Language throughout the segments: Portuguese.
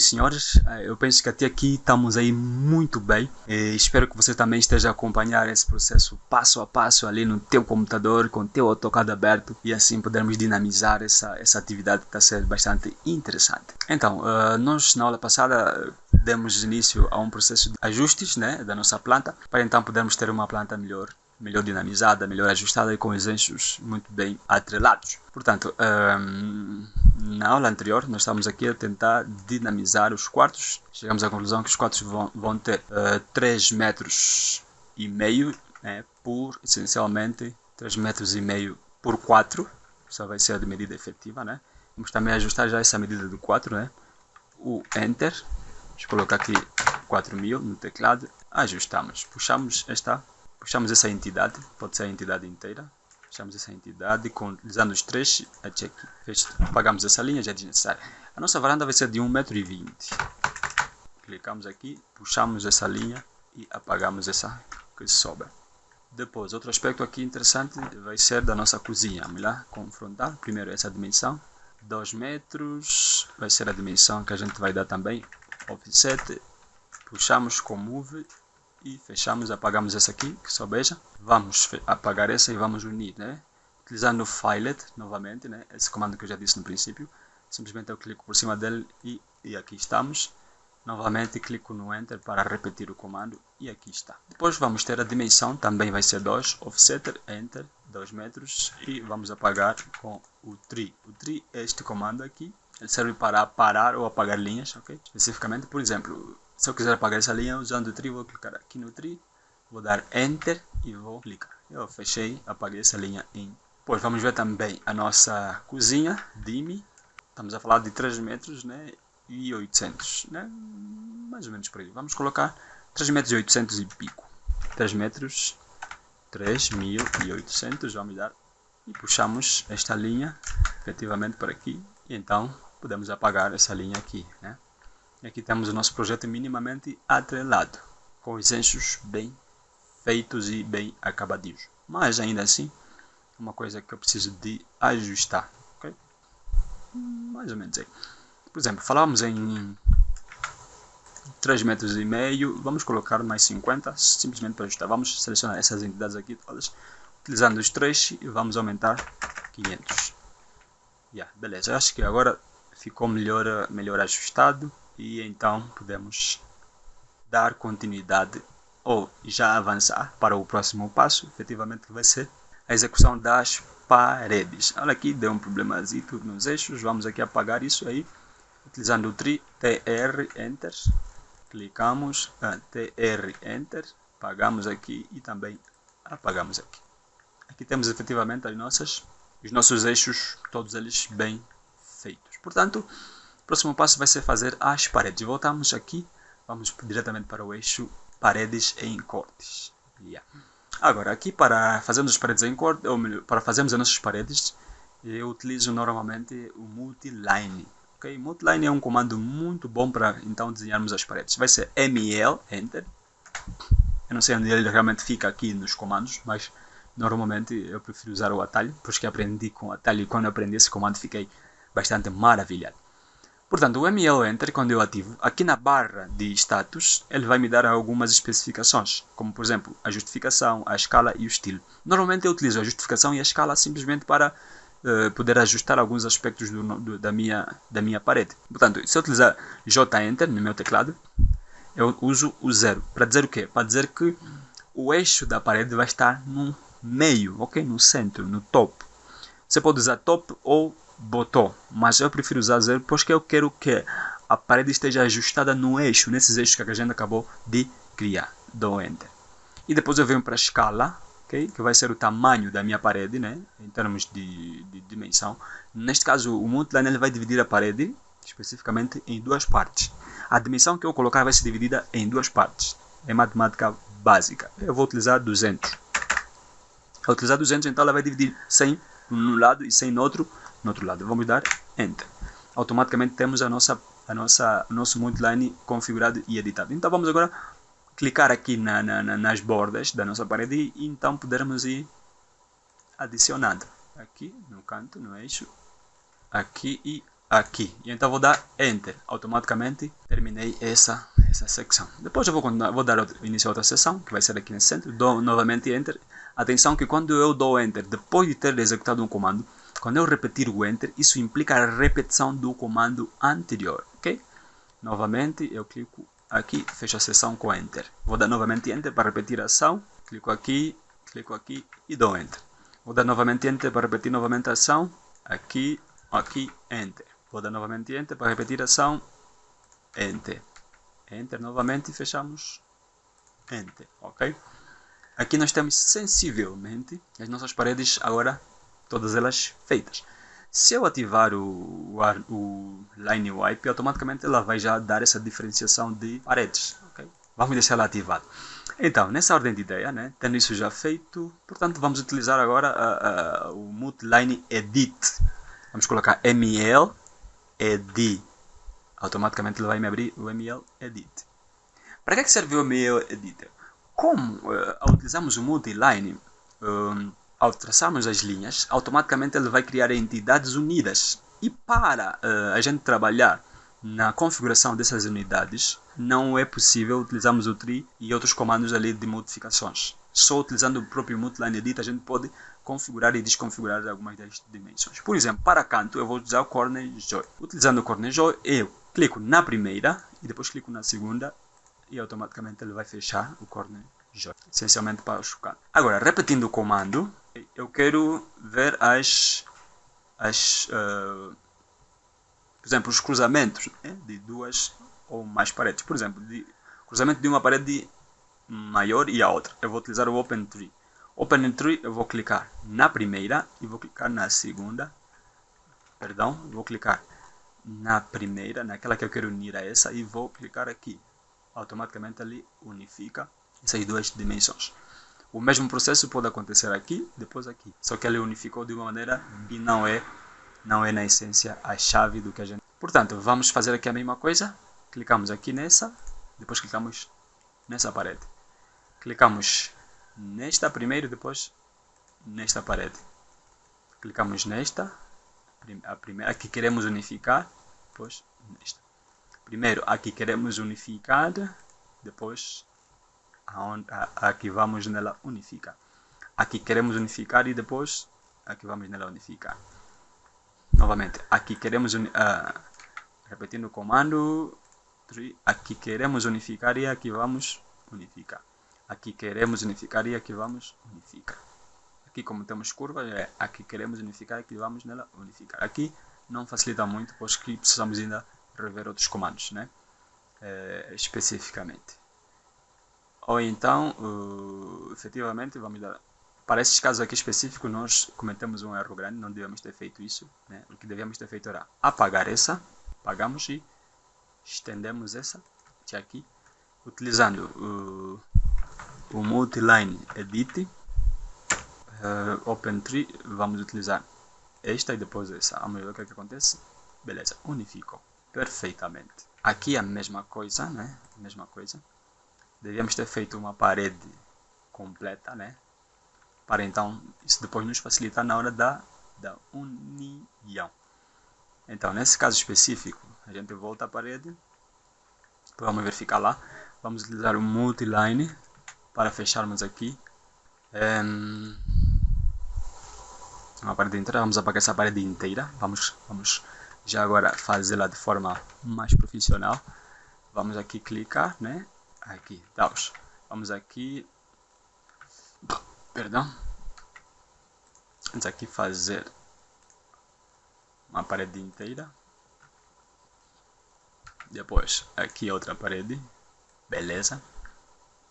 Meus senhores, eh, eu penso que até aqui estamos aí muito bem. E espero que você também esteja a acompanhar esse processo passo a passo ali no teu computador, com o teu AutoCAD aberto e assim podermos dinamizar essa, essa atividade que está ser bastante interessante. Então, uh, nós na aula passada demos início a um processo de ajustes né, da nossa planta para então podermos ter uma planta melhor melhor dinamizada, melhor ajustada e com os eixos muito bem atrelados. Portanto, um, na aula anterior nós estamos aqui a tentar dinamizar os quartos. Chegamos à conclusão que os quartos vão, vão ter uh, 3 metros e meio né, por essencialmente 3 metros e meio por 4. Essa vai ser a medida efetiva, né? Vamos também ajustar já essa medida do 4, né? O Enter. Vamos colocar aqui 4000 no teclado. Ajustamos. Puxamos esta puxamos essa entidade, pode ser a entidade inteira, puxamos essa entidade, com, utilizando os três, check, apagamos essa linha, já é desnecessário. A nossa varanda vai ser de 1,20m. Clicamos aqui, puxamos essa linha e apagamos essa que sobra. Depois, outro aspecto aqui interessante vai ser da nossa cozinha. Vamos lá, confrontar. Primeiro essa dimensão. 2 metros vai ser a dimensão que a gente vai dar também. Offset. Puxamos com Move e fechamos, apagamos essa aqui, que só beija. Vamos apagar essa e vamos unir, né? Utilizando o filet novamente, né? Esse comando que eu já disse no princípio. Simplesmente eu clico por cima dele e, e aqui estamos. Novamente clico no Enter para repetir o comando e aqui está. Depois vamos ter a dimensão, também vai ser 2, Offsetter, Enter, 2 metros e vamos apagar com o Tree. O Tree é este comando aqui, ele serve para parar ou apagar linhas, ok? Especificamente, por exemplo, se eu quiser apagar essa linha usando o tree, vou clicar aqui no tree, vou dar Enter e vou clicar. Eu fechei, apaguei essa linha em. Pois vamos ver também a nossa cozinha, Dimi. Estamos a falar de 3 metros né, e 800, né? mais ou menos por aí. Vamos colocar 3 metros e 800 e pico. 3 metros, 3800, vamos dar e puxamos esta linha efetivamente por aqui e então podemos apagar essa linha aqui, né? E aqui temos o nosso projeto minimamente atrelado, com os bem feitos e bem acabadinhos. Mas ainda assim, uma coisa que eu preciso de ajustar. Okay? Mais ou menos aí. Por exemplo, falávamos em 3 metros e meio, vamos colocar mais 50, simplesmente para ajustar. Vamos selecionar essas entidades aqui todas, utilizando os três e vamos aumentar 500. Yeah, beleza, acho que agora ficou melhor, melhor ajustado e então podemos dar continuidade ou já avançar para o próximo passo, efetivamente que vai ser a execução das paredes. Olha aqui, deu um problemazinho nos eixos, vamos aqui apagar isso aí, utilizando o TRI, TR, Enter, clicamos, ah, TR, Enter, apagamos aqui e também apagamos aqui. Aqui temos efetivamente as nossas, os nossos eixos, todos eles bem feitos. Portanto, próximo passo vai ser fazer as paredes. Voltamos aqui, vamos diretamente para o eixo paredes em cortes. Yeah. Agora, aqui para fazermos as paredes em corte, ou melhor, para fazermos as nossas paredes, eu utilizo normalmente o multiline. Okay? Multiline é um comando muito bom para então desenharmos as paredes. Vai ser ML, Enter. Eu não sei onde ele realmente fica aqui nos comandos, mas normalmente eu prefiro usar o atalho, pois que aprendi com o atalho e quando aprendi esse comando fiquei bastante maravilhado. Portanto, o ML Enter, quando eu ativo, aqui na barra de status, ele vai me dar algumas especificações, como por exemplo, a justificação, a escala e o estilo. Normalmente eu utilizo a justificação e a escala simplesmente para uh, poder ajustar alguns aspectos do, do, da, minha, da minha parede. Portanto, se eu utilizar J Enter no meu teclado, eu uso o zero. Para dizer o quê? Para dizer que o eixo da parede vai estar no meio, ok? No centro, no topo. Você pode usar top ou botou, mas eu prefiro usar zero porque eu quero que a parede esteja ajustada no eixo, nesses eixos que a gente acabou de criar. Dou Enter. E depois eu venho para a escala, okay? que vai ser o tamanho da minha parede, né? em termos de, de dimensão. Neste caso, o multiline ele vai dividir a parede, especificamente, em duas partes. A dimensão que eu colocar vai ser dividida em duas partes. É matemática básica. Eu vou utilizar 200. Ao utilizar 200, então ela vai dividir 100 num lado e 100 no outro, no outro lado. Vamos dar Enter. Automaticamente temos a nossa, a nossa, nosso multiline configurado e editado. Então vamos agora clicar aqui na, na, nas bordas da nossa parede e então podermos ir adicionando aqui no canto, no eixo, aqui e aqui. E então vou dar Enter. Automaticamente terminei essa, essa secção. Depois eu vou, vou dar início a outra seção, que vai ser aqui nesse centro. Dou novamente Enter. Atenção que quando eu dou Enter, depois de ter executado um comando, quando eu repetir o Enter, isso implica a repetição do comando anterior, ok? Novamente, eu clico aqui, fecho a sessão com Enter. Vou dar novamente Enter para repetir a ação. Clico aqui, clico aqui e dou Enter. Vou dar novamente Enter para repetir novamente a ação. Aqui, aqui, Enter. Vou dar novamente Enter para repetir a ação. Enter. Enter novamente e fechamos. Enter, ok? Aqui nós temos sensivelmente as nossas paredes agora, todas elas feitas. Se eu ativar o, o, o Line Wipe, automaticamente ela vai já dar essa diferenciação de paredes. Okay? Vamos deixar ela ativada. Então, nessa ordem de ideia, né, tendo isso já feito, portanto vamos utilizar agora uh, uh, o Multiline Edit. Vamos colocar ML Edit. Automaticamente ele vai me abrir o ML Edit. Para que, é que serve o ML Editor? Como uh, ao utilizarmos o Multiline, ao traçarmos as linhas, automaticamente ele vai criar entidades unidas. E para uh, a gente trabalhar na configuração dessas unidades, não é possível utilizarmos o tree e outros comandos ali de modificações. Só utilizando o próprio Multiline Edit a gente pode configurar e desconfigurar algumas das dimensões. Por exemplo, para canto eu vou utilizar o Corner Joy. Utilizando o Corner Joy, eu clico na primeira e depois clico na segunda e automaticamente ele vai fechar o Corner Joy, essencialmente para cantos. Agora, repetindo o comando, eu quero ver as, as uh, por exemplo, os cruzamentos né, de duas ou mais paredes. Por exemplo, de, cruzamento de uma parede maior e a outra. Eu vou utilizar o Open Tree. Open Tree, eu vou clicar na primeira e vou clicar na segunda. Perdão, vou clicar na primeira, naquela que eu quero unir a essa e vou clicar aqui. Automaticamente ali unifica essas duas dimensões. O mesmo processo pode acontecer aqui, depois aqui. Só que ele unificou de uma maneira que não é, não é na essência a chave do que a gente... Portanto, vamos fazer aqui a mesma coisa. Clicamos aqui nessa, depois clicamos nessa parede. Clicamos nesta primeiro, depois nesta parede. Clicamos nesta, a primeira, aqui queremos unificar, depois nesta. Primeiro aqui queremos unificar, depois aqui vamos nela unificar. Aqui queremos unificar e depois aqui vamos nela unificar. Novamente, aqui queremos, uh, repetindo o comando, aqui queremos unificar e aqui vamos unificar. Aqui queremos unificar e aqui vamos unificar. Aqui como temos curvas, é aqui queremos unificar e aqui vamos nela unificar. Aqui não facilita muito, pois que precisamos ainda rever outros comandos, né? É, especificamente ou então, uh, efetivamente, vamos dar. Para esses casos aqui específicos, nós cometemos um erro grande, não devemos ter feito isso. Né? O que devemos ter feito era apagar essa, apagamos e estendemos essa de aqui, utilizando uh, o Multiline Edit, uh, Open Tree, vamos utilizar esta e depois essa. Vamos ver o que, é que acontece. Beleza, unificou perfeitamente. Aqui a mesma coisa, né? Mesma coisa devíamos ter feito uma parede completa, né? Para então isso depois nos facilitar na hora da, da união. Então, nesse caso específico, a gente volta à parede, vamos verificar lá, vamos utilizar o multiline para fecharmos aqui. Um, uma parede inteira, vamos apagar essa parede inteira, vamos, vamos já agora fazê-la de forma mais profissional, vamos aqui clicar, né, aqui, daos. Vamos aqui, perdão, vamos aqui fazer uma parede inteira. Depois aqui outra parede, beleza.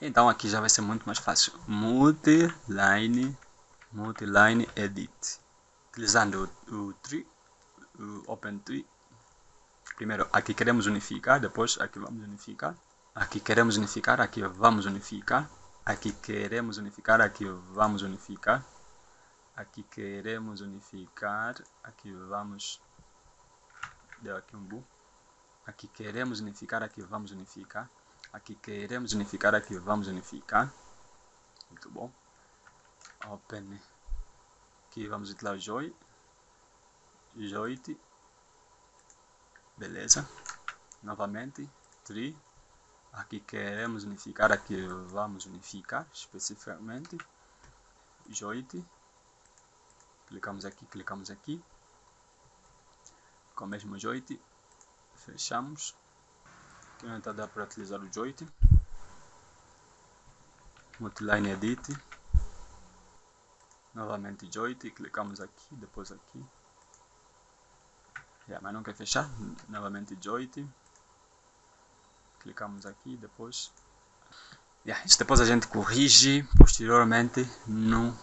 Então aqui já vai ser muito mais fácil. Multiline, multiline edit. Utilizando o, o tree, o open tree. Primeiro aqui queremos unificar, depois aqui vamos unificar. Aqui queremos unificar, aqui vamos unificar. Aqui queremos unificar, aqui vamos unificar. Aqui queremos unificar, aqui vamos... Deu aqui um bu. Aqui queremos unificar, aqui vamos unificar. Aqui queremos unificar, aqui vamos unificar. Muito bom. Open. Aqui vamos o Joy. Joit. Beleza. Novamente. Tree. Aqui queremos unificar, aqui vamos unificar especificamente. Joit. Clicamos aqui, clicamos aqui. Com o mesmo joint. Fechamos. Aqui não está dá para utilizar o joint. Multiline Edit. Novamente joint. Clicamos aqui, depois aqui. Yeah, mas não quer fechar. Novamente joint. Clicamos aqui, depois. Yeah, isso depois a gente corrige posteriormente no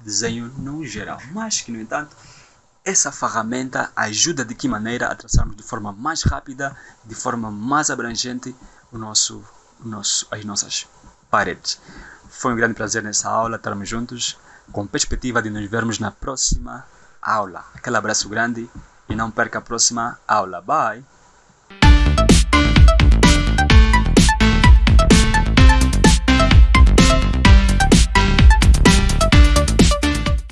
desenho no geral. Mas que, no entanto, essa ferramenta ajuda de que maneira a traçarmos de forma mais rápida, de forma mais abrangente o nosso, o nosso, as nossas paredes. Foi um grande prazer nessa aula estarmos juntos, com perspectiva de nos vermos na próxima aula. Aquele abraço grande e não perca a próxima aula. Bye!